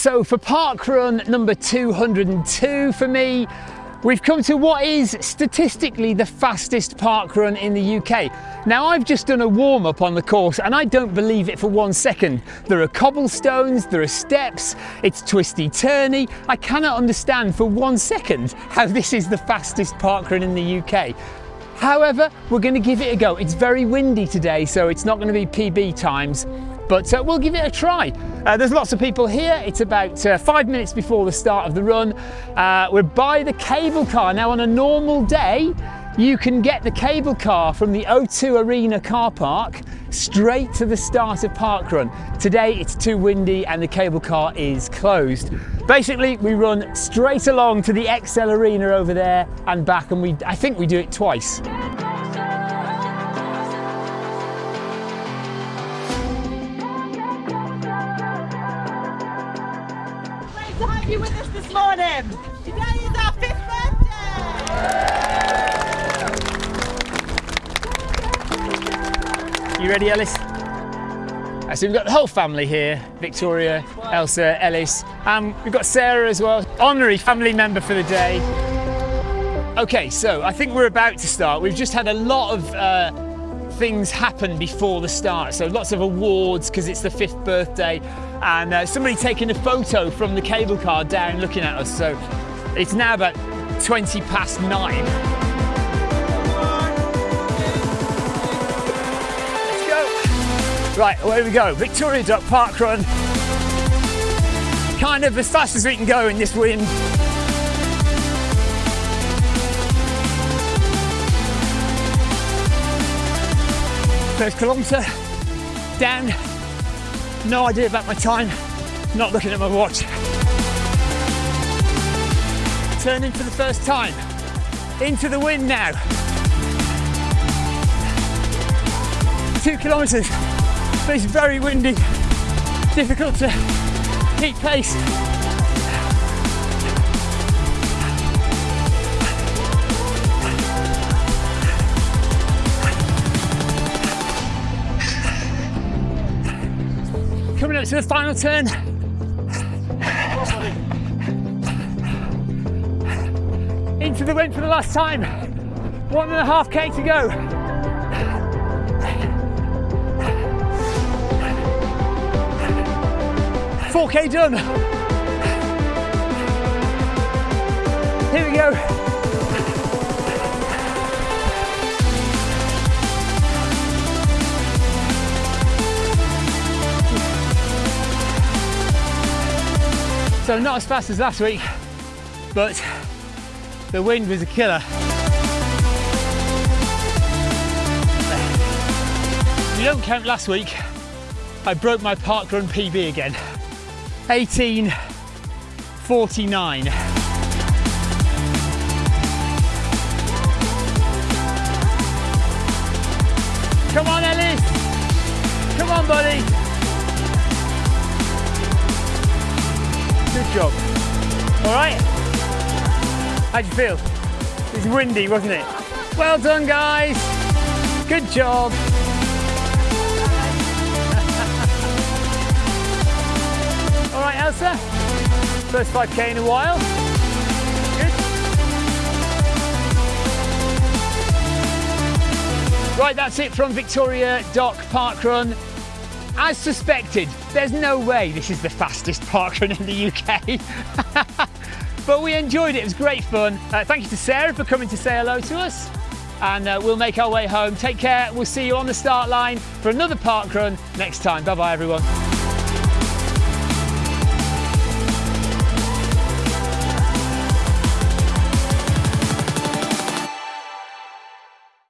So for park run number 202 for me, we've come to what is statistically the fastest park run in the UK. Now I've just done a warm up on the course and I don't believe it for one second. There are cobblestones, there are steps, it's twisty turny. I cannot understand for one second how this is the fastest park run in the UK. However, we're going to give it a go. It's very windy today, so it's not going to be PB times, but uh, we'll give it a try. Uh, there's lots of people here. It's about uh, five minutes before the start of the run. Uh, we're by the cable car. Now, on a normal day, you can get the cable car from the O2 Arena car park straight to the start of parkrun. Today it's too windy and the cable car is closed. Basically we run straight along to the ExCeL Arena over there and back and we I think we do it twice. To have you with us this morning. Today is our fifth birthday. You ready, Ellis? So we've got the whole family here, Victoria, Elsa, Ellis, and we've got Sarah as well, honorary family member for the day. Okay, so I think we're about to start. We've just had a lot of uh, things happen before the start. So lots of awards because it's the fifth birthday and uh, somebody taking a photo from the cable car down looking at us. So it's now about 20 past nine. Let's go. Right, away we go. Victoria Dock Park Run. Kind of as fast as we can go in this wind. First kilometre down. No idea about my time. Not looking at my watch. Turning for the first time. Into the wind now. Two kilometres, but it's very windy. Difficult to keep pace. Coming up to the final turn. Into the wind for the last time. One and a half K to go. Four K done. Here we go. So not as fast as last week, but the wind was a killer. If you don't count last week, I broke my parkrun PB again. 1849. Come on, Ellis. Come on, buddy. Job. All right. How'd you feel? It was windy, wasn't it? Well done, guys. Good job. All right, Elsa. First 5K in a while. Good. Right, that's it from Victoria Dock Park Run. As suspected, there's no way this is the fastest park run in the UK. but we enjoyed it, it was great fun. Uh, thank you to Sarah for coming to say hello to us. And uh, we'll make our way home. Take care, we'll see you on the start line for another park run next time. Bye bye, everyone.